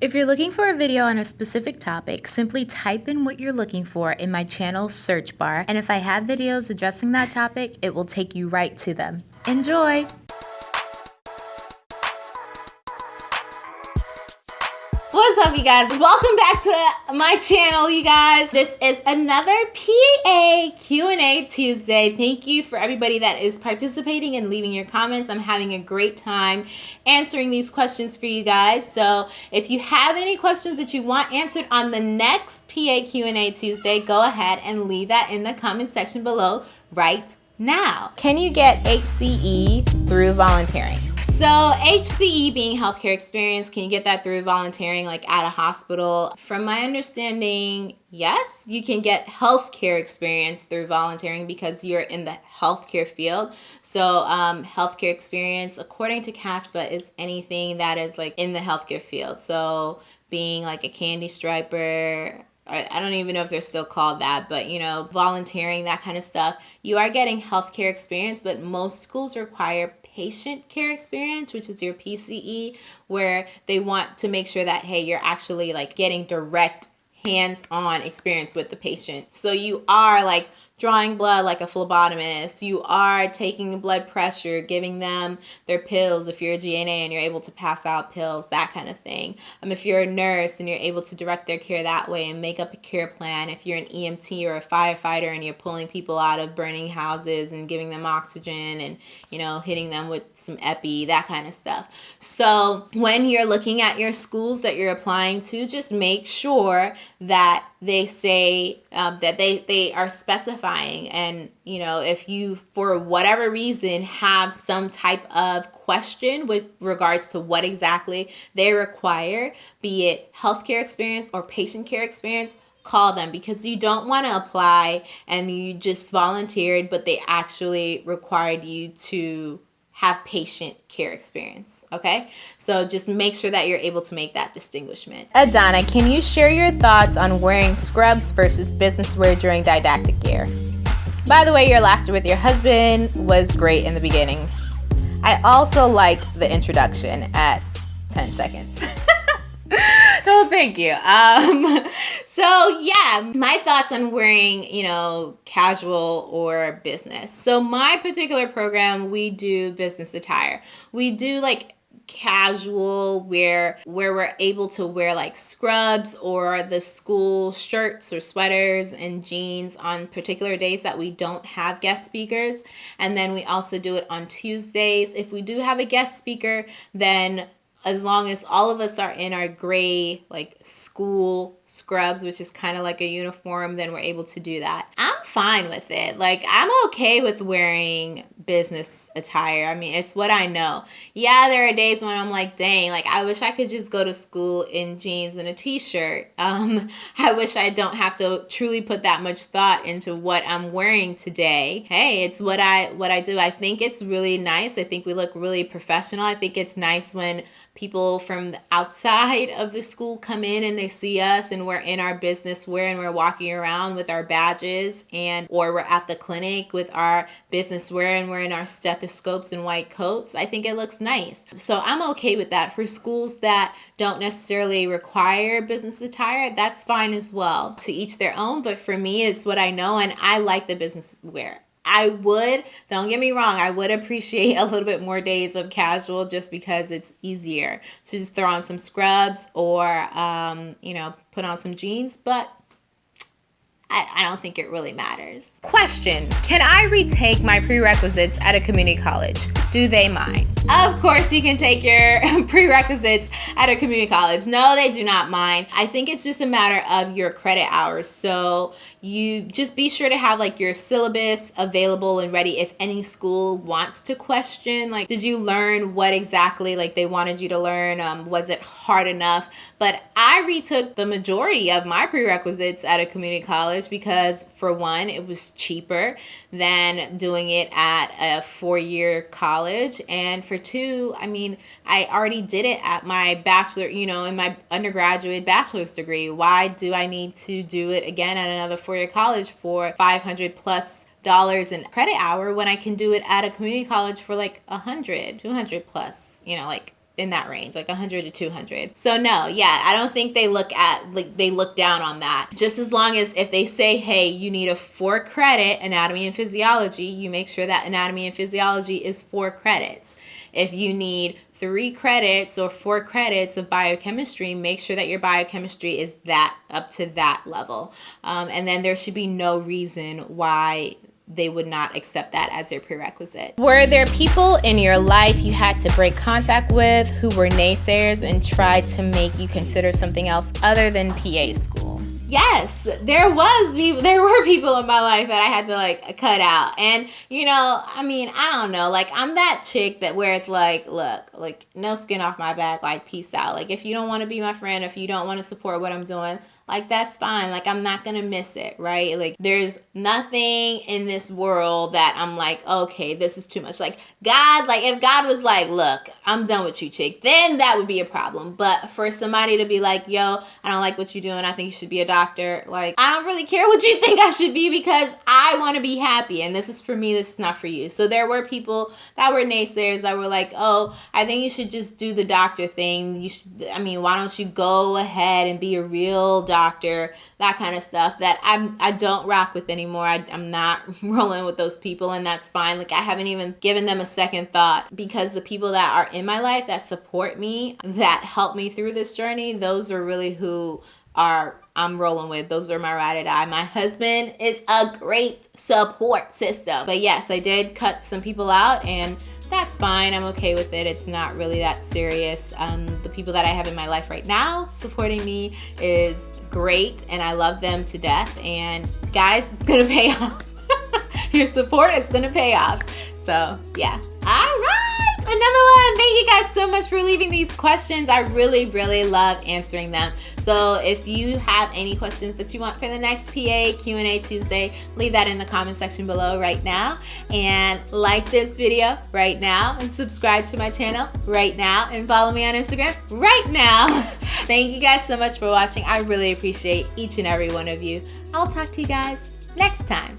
If you're looking for a video on a specific topic, simply type in what you're looking for in my channel's search bar, and if I have videos addressing that topic, it will take you right to them. Enjoy! What's up, you guys? Welcome back to my channel, you guys. This is another PA Q&A Tuesday. Thank you for everybody that is participating and leaving your comments. I'm having a great time answering these questions for you guys. So if you have any questions that you want answered on the next PA Q&A Tuesday, go ahead and leave that in the comment section below right now. Can you get HCE through volunteering? So HCE being healthcare experience, can you get that through volunteering like at a hospital? From my understanding, yes, you can get healthcare experience through volunteering because you're in the healthcare field. So um, healthcare experience, according to CASPA, is anything that is like in the healthcare field. So being like a candy striper, I don't even know if they're still called that, but you know, volunteering, that kind of stuff. You are getting healthcare experience, but most schools require patient care experience, which is your PCE, where they want to make sure that, hey, you're actually like getting direct hands on experience with the patient. So you are like drawing blood like a phlebotomist. You are taking blood pressure, giving them their pills if you're a GNA and you're able to pass out pills, that kind of thing. Um, if you're a nurse and you're able to direct their care that way and make up a care plan. If you're an EMT or a firefighter and you're pulling people out of burning houses and giving them oxygen and, you know, hitting them with some epi, that kind of stuff. So when you're looking at your schools that you're applying to, just make sure that they say um, that they, they are specifying. And you know if you for whatever reason have some type of question with regards to what exactly they require be it healthcare experience or patient care experience call them. Because you don't want to apply and you just volunteered but they actually required you to have patient care experience. Okay, so just make sure that you're able to make that distinguishment. Adana, can you share your thoughts on wearing scrubs versus business wear during didactic year? By the way, your laughter with your husband was great in the beginning. I also liked the introduction at 10 seconds. no, thank you. Um, so yeah, my thoughts on wearing, you know, casual or business. So my particular program, we do business attire. We do like casual where where we're able to wear like scrubs or the school shirts or sweaters and jeans on particular days that we don't have guest speakers and then we also do it on Tuesdays if we do have a guest speaker then as long as all of us are in our gray like school scrubs which is kind of like a uniform then we're able to do that fine with it. Like i'm okay with wearing business attire. I mean it's what i know. Yeah there are days when i'm like dang like i wish i could just go to school in jeans and a t-shirt. Um i wish i don't have to truly put that much thought into what i'm wearing today. Hey it's what i what i do. I think it's really nice. I think we look really professional. I think it's nice when people from outside of the school come in and they see us and we're in our business wear and we're walking around with our badges and or we're at the clinic with our business wear and we're our stethoscopes and white coats i think it looks nice so i'm okay with that for schools that don't necessarily require business attire that's fine as well to each their own but for me it's what i know and i like the business wear I would, don't get me wrong, I would appreciate a little bit more days of casual just because it's easier to just throw on some scrubs or, um, you know, put on some jeans. But I, I don't think it really matters. Question, can I retake my prerequisites at a community college? Do they mind? Of course you can take your prerequisites at a community college. No, they do not mind. I think it's just a matter of your credit hours. So you just be sure to have like your syllabus available and ready if any school wants to question like did you learn what exactly like they wanted you to learn um, was it hard enough but i retook the majority of my prerequisites at a community college because for one, it was cheaper than doing it at a four-year college. And for two, I mean, I already did it at my bachelor, you know, in my undergraduate bachelor's degree. Why do I need to do it again at another four-year college for 500 plus dollars in credit hour when I can do it at a community college for like a hundred, two hundred plus, you know, like in that range, like 100 to 200. So no, yeah, I don't think they look at like they look down on that. Just as long as if they say, "Hey, you need a 4 credit anatomy and physiology," you make sure that anatomy and physiology is 4 credits. If you need 3 credits or 4 credits of biochemistry, make sure that your biochemistry is that up to that level. Um, and then there should be no reason why they would not accept that as their prerequisite. Were there people in your life you had to break contact with who were naysayers and tried to make you consider something else other than PA school? Yes, there was there were people in my life that I had to like cut out. And you know, I mean, I don't know, like I'm that chick that where it's like, look, like no skin off my back, like peace out. Like if you don't want to be my friend, if you don't want to support what I'm doing, like that's fine. Like I'm not gonna miss it, right? Like there's nothing in this world that I'm like, okay, this is too much. Like God, like if God was like, look, I'm done with you, chick, then that would be a problem. But for somebody to be like, yo, I don't like what you're doing. I think you should be a. Like I don't really care what you think I should be because I want to be happy, and this is for me. This is not for you. So there were people that were naysayers that were like, oh, I think you should just do the doctor thing. You should. I mean, why don't you go ahead and be a real doctor? doctor, that kind of stuff that I'm I don't rock with anymore. I, I'm not rolling with those people, and that's fine. Like I haven't even given them a second thought because the people that are in my life that support me, that help me through this journey, those are really who are I'm rolling with. Those are my ride or die. My husband is a great support system. But yes, I did cut some people out and that's fine. I'm okay with it. It's not really that serious. Um, the people that I have in my life right now supporting me is great and I love them to death. And guys, it's gonna pay off. Your support is gonna pay off. So yeah. All right another one. Thank you guys so much for leaving these questions. I really, really love answering them. So if you have any questions that you want for the next PA Q&A Tuesday, leave that in the comment section below right now. And like this video right now and subscribe to my channel right now and follow me on Instagram right now. Thank you guys so much for watching. I really appreciate each and every one of you. I'll talk to you guys next time.